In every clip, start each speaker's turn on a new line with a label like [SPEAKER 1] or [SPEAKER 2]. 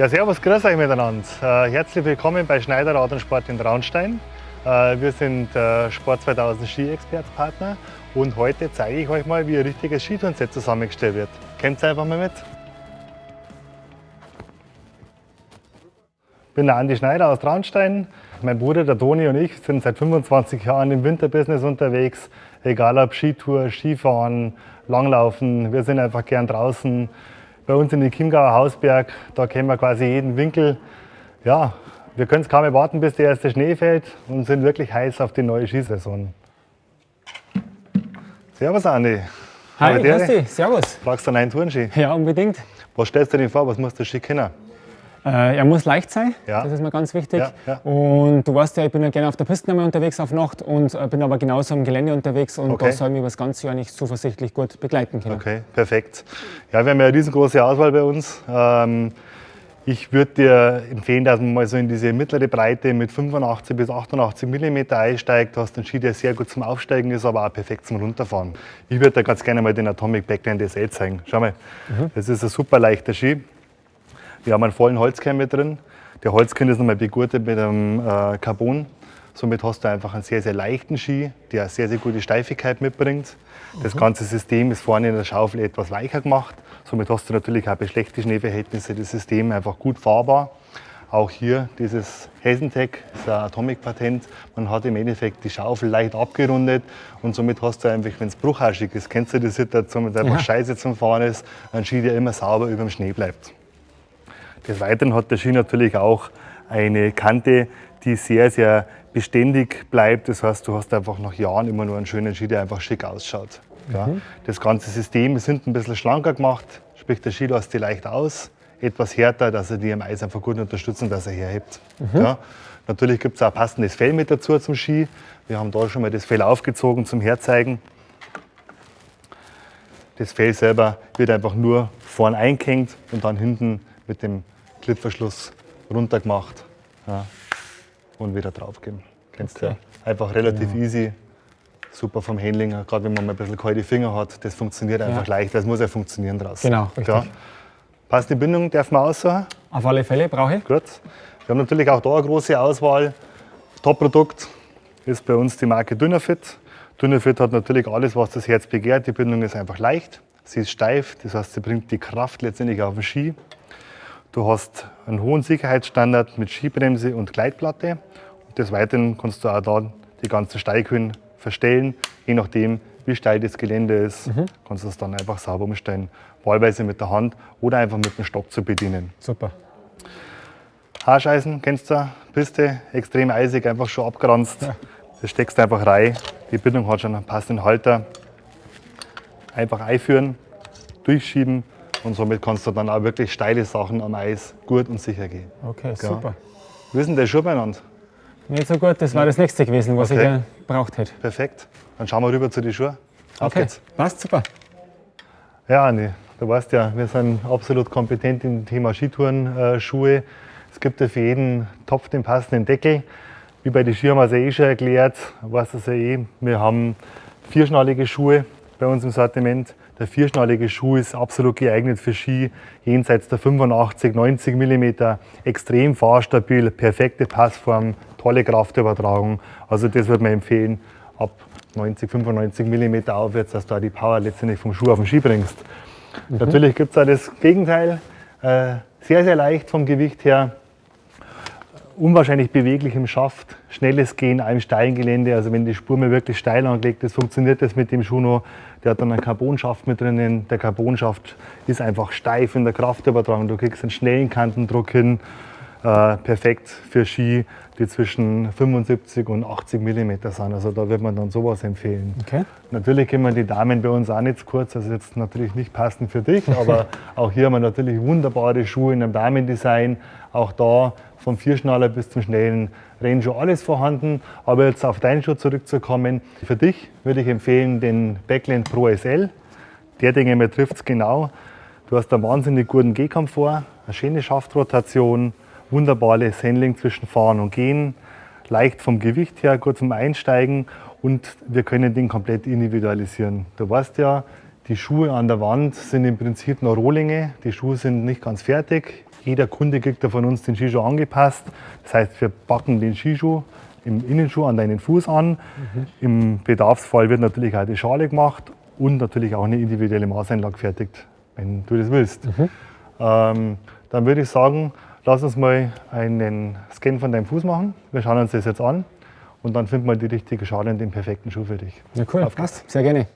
[SPEAKER 1] Ja, servus, grüß euch miteinander. Äh, herzlich willkommen bei Schneider Rad und Sport in Traunstein. Äh, wir sind äh, Sport 2000 Ski-Expertpartner und heute zeige ich euch mal, wie ein richtiges Skitourenset zusammengestellt wird. Kommt einfach mal mit. Ich bin der Andi Schneider aus Traunstein. Mein Bruder, der Toni und ich sind seit 25 Jahren im Winterbusiness unterwegs. Egal ob Skitour, Skifahren, Langlaufen, wir sind einfach gern draußen. Bei uns in den Chiemgauer Hausberg, da kennen wir quasi jeden Winkel. Ja, wir können es kaum erwarten, bis der erste Schnee fällt und sind wirklich heiß auf die neue Skisaison. Servus Andi.
[SPEAKER 2] Hi, grüß dich. Servus.
[SPEAKER 1] Brauchst du einen neuen Tourenski?
[SPEAKER 2] Ja, unbedingt.
[SPEAKER 1] Was stellst du dir vor? Was musst du Ski kennen?
[SPEAKER 2] Äh, er muss leicht sein,
[SPEAKER 1] Ja.
[SPEAKER 2] das ist mir ganz wichtig.
[SPEAKER 1] Ja, ja.
[SPEAKER 2] Und du weißt ja, ich bin ja gerne auf der Piste einmal unterwegs auf Nacht und äh, bin aber genauso am Gelände unterwegs und
[SPEAKER 1] Okay.
[SPEAKER 2] da soll ich mich das ganze Jahr nicht zuversichtlich gut begleiten können.
[SPEAKER 1] Okay, perfekt. Ja, wir haben ja eine riesengroße Auswahl bei uns. Ähm, ich würde dir empfehlen, dass man mal so in diese mittlere Breite mit 85 bis 88 mm einsteigt. Du hast einen Ski, der sehr gut zum Aufsteigen ist, aber auch perfekt zum Runterfahren. Ich würde dir ganz gerne mal den Atomic Backland SL zeigen. Schau mal, das ist ein super leichter Ski. Wir haben einen vollen Holzkern mit drin. Der Holzkern ist nochmal begurtet mit einem äh, Carbon. Somit hast du einfach einen sehr, sehr leichten Ski, der sehr, sehr gute Steifigkeit mitbringt. Das ganze System ist vorne in der Schaufel etwas weicher gemacht. Somit hast du natürlich auch bei schlechten Schneeverhältnissen das System einfach gut fahrbar. Auch hier dieses Hesentech, das ist ein Atomic-Patent. Man hat im Endeffekt die Schaufel leicht abgerundet und somit hast du einfach, wenn es bruchhaschig ist, kennst du die Situation, wenn einfach
[SPEAKER 2] Ja.
[SPEAKER 1] scheiße zum Fahren ist, ein Ski, der immer sauber über dem Schnee bleibt. Des Weiteren hat der Ski natürlich auch eine Kante, die sehr, sehr beständig bleibt. Das heißt, du hast einfach nach Jahren immer nur einen schönen Ski, der einfach schick ausschaut. Ja. Das ganze System ist hinten ein bisschen schlanker gemacht, sprich der Ski lässt dich leicht aus, etwas härter, dass er die am Eis einfach gut unterstützen, dass er herhebt. Ja. Natürlich gibt es auch passendes Fell mit dazu zum Ski. Wir haben da schon mal das Fell aufgezogen zum Herzeigen. Das Fell selber wird einfach nur vorn eingehängt und dann hinten mit dem Klippverschluss runtergemacht ja, und wieder draufgeben. Kennst du ja.
[SPEAKER 2] Okay.
[SPEAKER 1] Einfach relativ easy, super vom Handling, gerade wenn man mal ein bisschen kalte Finger hat. Das funktioniert einfach leicht, es muss ja funktionieren draußen.
[SPEAKER 2] Genau, richtig.
[SPEAKER 1] Ja. Passt die Bindung, darf man aussuchen.
[SPEAKER 2] Auf alle Fälle brauche ich.
[SPEAKER 1] Gut. Wir haben natürlich auch da eine große Auswahl. Top-Produkt ist bei uns die Marke Dynafit. Dynafit hat natürlich alles, was das Herz begehrt. Die Bindung ist einfach leicht, sie ist steif, das heißt, sie bringt die Kraft letztendlich auf den Ski. Du hast einen hohen Sicherheitsstandard mit Skibremse und Gleitplatte. Und des Weiteren kannst du auch da die ganzen Steighöhen verstellen, je nachdem, wie steil das Gelände ist, kannst du es dann einfach sauber umstellen. Wahlweise mit der Hand oder einfach mit dem Stock zu bedienen.
[SPEAKER 2] Super.
[SPEAKER 1] Haarscheißen, kennst du? Piste, extrem eisig, einfach schon abgeranzt. Das steckst du einfach rein. Die Bindung hat schon einen passenden Halter. Einfach einführen, durchschieben und somit kannst du dann auch wirklich steile Sachen am Eis gut und sicher gehen.
[SPEAKER 2] Okay, super.
[SPEAKER 1] Wie ist denn der Schuh beieinander?
[SPEAKER 2] Nicht so gut, das war das nächste gewesen, was
[SPEAKER 1] Okay.
[SPEAKER 2] ich äh, gebraucht hätte.
[SPEAKER 1] Perfekt. Dann schauen wir rüber zu den Schuhen. Auf
[SPEAKER 2] Okay,
[SPEAKER 1] geht's.
[SPEAKER 2] passt super.
[SPEAKER 1] Ja, Andi, du weißt ja, wir sind absolut kompetent im Thema Skitourenschuhe. Es gibt ja für jeden Topf den passenden Deckel. Wie bei den Ski haben wir es ja eh schon erklärt, weißt du ja eh. Wir haben vierschnallige Schuhe bei uns im Sortiment. Der vierschnallige Schuh ist absolut geeignet für Ski jenseits der 85, 90 mm, extrem fahrstabil, perfekte Passform, tolle Kraftübertragung. Also das würde man empfehlen, ab 90, 95 mm aufwärts, dass du auch die Power letztendlich vom Schuh auf den Ski bringst. Natürlich gibt es auch das Gegenteil, äh, sehr, sehr leicht vom Gewicht her, unwahrscheinlich beweglich im Schaft, schnelles Gehen einem steilen Gelände. Also wenn die Spur mal wirklich steil angelegt ist, funktioniert das mit dem Schuh noch. Der hat dann einen Carbonschaft mit drinnen. Der Carbonschaft ist einfach steif in der Kraftübertragung. Du kriegst einen schnellen Kantendruck hin. Äh, perfekt für Ski, die zwischen 75 und 80 mm sind. Also da wird man dann sowas empfehlen.
[SPEAKER 2] Okay.
[SPEAKER 1] Natürlich können die Damen bei uns auch nicht zu kurz, also jetzt natürlich nicht passend für dich, aber auch hier haben wir natürlich wunderbare Schuhe in einem Damendesign. Auch da vom Vierschnaller bis zum schnellen Rennschuh alles vorhanden. Aber jetzt auf deinen Schuh zurückzukommen, für dich würde ich empfehlen den Backland Pro SL. Der Dinge mir trifft es genau. Du hast einen wahnsinnig guten Gehkomfort, eine schöne Schaftrotation, wunderbares Handling zwischen Fahren und Gehen, leicht vom Gewicht her, gut zum Einsteigen und wir können den komplett individualisieren. Du weißt ja, Die Schuhe an der Wand sind im Prinzip noch Rohlinge. Die Schuhe sind nicht ganz fertig. Jeder Kunde kriegt ja von uns den Skischuh angepasst. Das heißt, wir packen den Skischuh im Innenschuh an deinen Fuß an. Mhm. Im Bedarfsfall wird natürlich auch die Schale gemacht und natürlich auch eine individuelle Maßeinlage fertigt, wenn du das willst. Mhm. Ähm, dann würde ich sagen, lass uns mal einen Scan von deinem Fuß machen. Wir schauen uns das jetzt an und dann finden wir die richtige Schale und den perfekten Schuh für dich.
[SPEAKER 2] Ja, cool. Passt. Sehr gerne.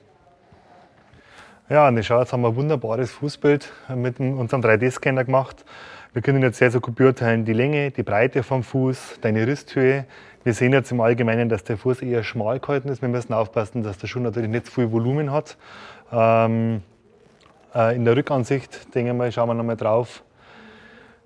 [SPEAKER 1] Ja, und schau, jetzt haben wir ein wunderbares Fußbild mit unserem 3D-Scanner gemacht. Wir können jetzt sehr, sehr gut beurteilen die Länge, die Breite vom Fuß, deine Risthöhe. Wir sehen jetzt im Allgemeinen, dass der Fuß eher schmal gehalten ist. Wir müssen aufpassen, dass der Schuh natürlich nicht zu viel Volumen hat. Ähm, äh, in der Rückansicht, denke ich mal, schauen wir nochmal drauf,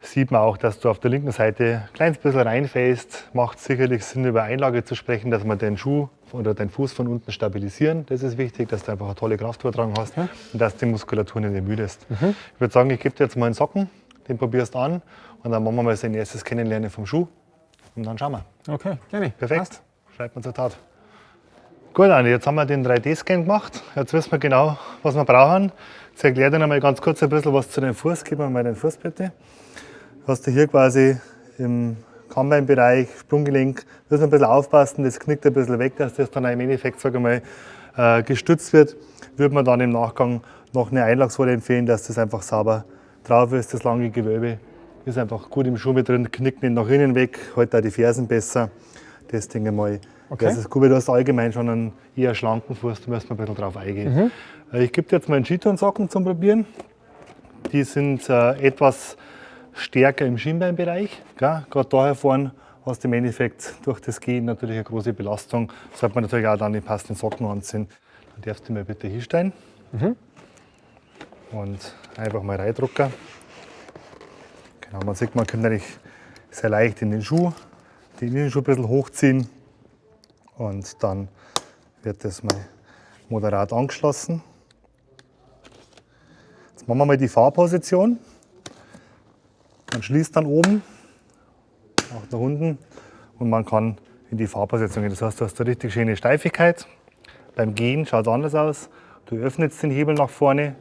[SPEAKER 1] sieht man auch, dass du auf der linken Seite ein kleines bisschen reinfällst. Macht sicherlich Sinn, über Einlage zu sprechen, dass man den Schuh oder deinen Fuß von unten stabilisieren. Das ist wichtig, dass du einfach eine tolle Kraftübertragung hast ja. und dass die Muskulatur nicht ermüdest. Mhm. Ich würde sagen, ich gebe dir jetzt mal einen Socken, den probierst an und dann machen wir mal sein erstes Kennenlernen vom Schuh und dann schauen wir.
[SPEAKER 2] Okay, gerne.
[SPEAKER 1] Perfekt. Passt. Schreibt man zur Tat. Gut, Andi, jetzt haben wir den 3D-Scan gemacht. Jetzt wissen wir genau, was wir brauchen. Jetzt erkläre dir noch mal ganz kurz ein bisschen was zu deinem Fuß. Gib mir mal deinen Fuß bitte. Hast du hier quasi im Kammbeinbereich, Sprunggelenk, muss man ein bisschen aufpassen, das knickt ein bisschen weg, dass das dann im Endeffekt sage mal, äh, gestützt wird. Würde man dann im Nachgang noch eine Einlagswolle empfehlen, dass das einfach sauber drauf ist, das lange Gewölbe ist einfach gut im Schuh mit drin, knickt nicht nach innen weg, hält auch die Fersen besser. Das denke ich mal, okay. das ist gut, weil du hast allgemein schon einen eher schlanken Fuß, da müssen wir ein bisschen drauf eingehen. Mhm. Äh, ich gebe dir jetzt mal einen Skitourensocken zum Probieren. Die sind äh, etwas stärker im Schienbeinbereich. Gerade daher vorne hast du im Endeffekt durch das Gehen natürlich eine große Belastung. Sollte man natürlich auch dann die passenden Socken anziehen. Dann darfst du mir bitte hinstellen. Mhm. Und einfach mal reindrucken. Genau, man sieht, man kann natürlich sehr leicht in den Schuh, den Innenschuh ein bisschen hochziehen und dann wird das mal moderat angeschlossen. Jetzt machen wir mal die Fahrposition. Man schließt dann oben, auch nach unten und man kann in die Fahrposition gehen. Das heißt, du hast eine richtig schöne Steifigkeit. Beim Gehen schaut es anders aus. Du öffnest den Hebel nach vorne,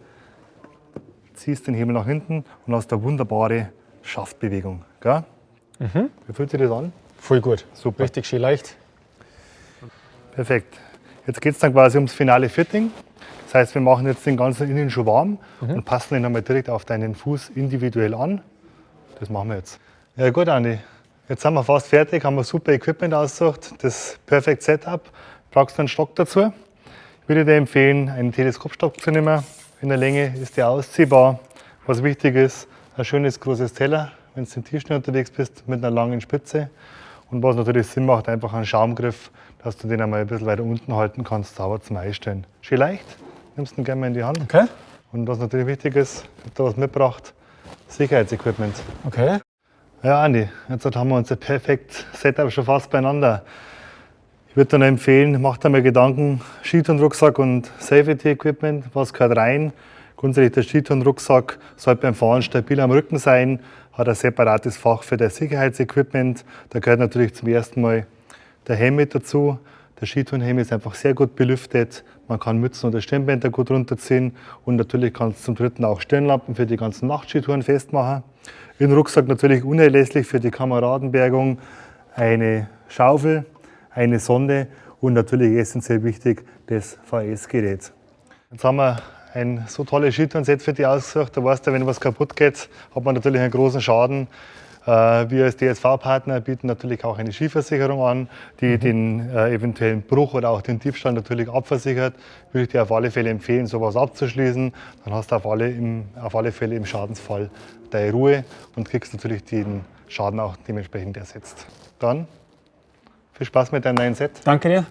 [SPEAKER 1] ziehst den Hebel nach hinten und hast eine wunderbare Schaftbewegung. Gell? Mhm. Wie fühlt sich das an?
[SPEAKER 2] Voll gut. Super. Richtig schön leicht.
[SPEAKER 1] Perfekt. Jetzt geht es dann quasi ums finale Fitting. Das heißt, wir machen jetzt den ganzen Innenschuh warm mhm. und passen ihn einmal direkt auf deinen Fuß individuell an. Das machen wir jetzt. Ja gut, Andi. Jetzt sind wir fast fertig, haben wir super Equipment ausgesucht, das Perfect Setup. Brauchst du einen Stock dazu? Ich würde dir empfehlen, einen Teleskopstock zu nehmen. In der Länge ist der ausziehbar. Was wichtig ist, ein schönes großes Teller, wenn du im Tierschnee unterwegs bist, mit einer langen Spitze. Und was natürlich Sinn macht, einfach einen Schaumgriff, dass du den einmal ein bisschen weiter unten halten kannst, sauber zum Einstellen. Schön leicht, nimmst du ihn gerne mal in die Hand.
[SPEAKER 2] Okay.
[SPEAKER 1] Und was natürlich wichtig ist, ich habe da was mitgebracht, Sicherheitsequipment.
[SPEAKER 2] Okay.
[SPEAKER 1] Ja, Andi, jetzt haben wir unser perfekt Setup schon fast beieinander. Ich würde dir empfehlen, mach dir mal Gedanken, Skitourenrucksack und Safety-Equipment, was gehört rein, Grundsätzlich der Skitourenrucksack sollte beim Fahren stabil am Rücken sein, hat ein separates Fach für das Sicherheitsequipment. Da gehört natürlich zum ersten Mal der Helm mit dazu. Der Skitourenhelm ist einfach sehr gut belüftet. Man kann Mützen oder Stirnbänder gut runterziehen und natürlich kannst du zum dritten auch Stirnlampen für die ganzen Nachtskitouren festmachen. Im Rucksack natürlich unerlässlich für die Kameradenbergung eine Schaufel, eine Sonde und natürlich essentiell wichtig das VS-Gerät. Jetzt haben wir ein so tolles Skitourenset für dich ausgesucht. Da weißt du, wenn was kaputt geht, hat man natürlich einen großen Schaden. Äh, wir als DSV-Partner bieten natürlich auch eine Skiversicherung an, die mhm. den äh, eventuellen Bruch oder auch den Diebstahl natürlich abversichert. Würde ich dir auf alle Fälle empfehlen, sowas abzuschließen. Dann hast du auf alle, im, auf alle Fälle im Schadensfall deine Ruhe und kriegst natürlich den Schaden auch dementsprechend ersetzt. Dann viel Spaß mit deinem neuen Set.
[SPEAKER 2] Danke dir.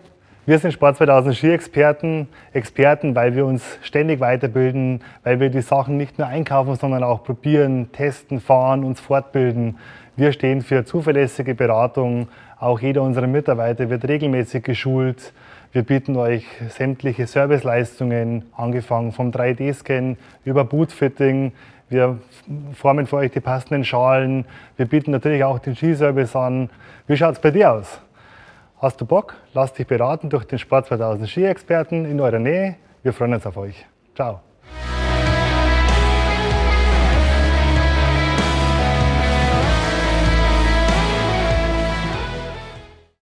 [SPEAKER 1] Wir sind Sport 2000 Ski-Experten, Experten, weil wir uns ständig weiterbilden, weil wir die Sachen nicht nur einkaufen, sondern auch probieren, testen, fahren, uns fortbilden. Wir stehen für zuverlässige Beratung. Auch jeder unserer Mitarbeiter wird regelmäßig geschult. Wir bieten euch sämtliche Serviceleistungen, angefangen vom 3D-Scan über Bootfitting. Wir formen für euch die passenden Schalen. Wir bieten natürlich auch den Skiservice an. Wie schaut es bei dir aus? Hast du Bock? Lass dich beraten durch den Sport 2000 Ski-Experten in eurer Nähe. Wir freuen uns auf euch. Ciao.